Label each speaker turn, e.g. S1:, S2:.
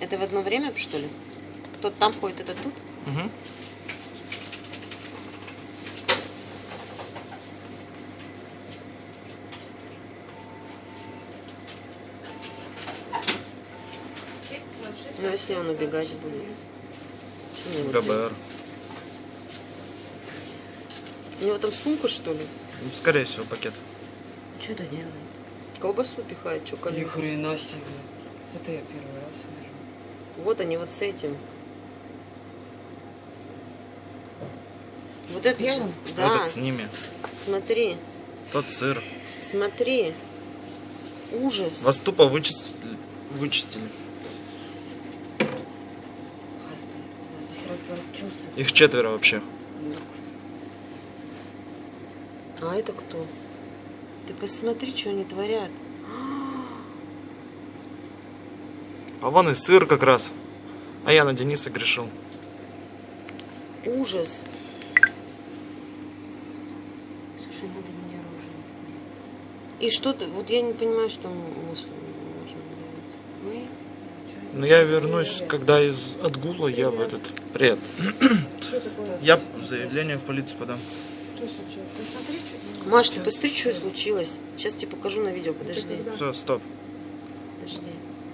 S1: Это в одно время, что ли? Тот там ходит, это тут?
S2: Угу.
S1: Ну, если он убегать будет.
S2: ГБР.
S1: У него там сумка, что ли?
S2: Скорее всего, пакет.
S1: Что это делает? Колбасу пихает, что
S3: Ни
S1: колю.
S3: хрена себе. Это я первый раз вижу.
S1: Вот они вот с этим. Вот это же.
S3: первым?
S1: Да,
S2: Этот с ними.
S1: смотри,
S2: Тот сыр.
S1: смотри. Ужас.
S2: Вас тупо вычистили. вычистили. Их четверо вообще.
S1: А это кто? Ты посмотри, что они творят.
S2: А вон и сыр как раз. А я на Дениса грешил.
S1: Ужас. Слушай, надо мне оружие. И что ты, вот я не понимаю, что мы можно делать. Мы?
S2: Но я вернусь, когда из отгула я в этот... Привет.
S3: Что такое?
S2: Я заявление в полицию подам.
S3: Что случилось? Ты смотри, что
S1: Маш, ты посмотри, что случилось. Сейчас тебе покажу на видео, подожди.
S2: Все, стоп.
S1: Подожди.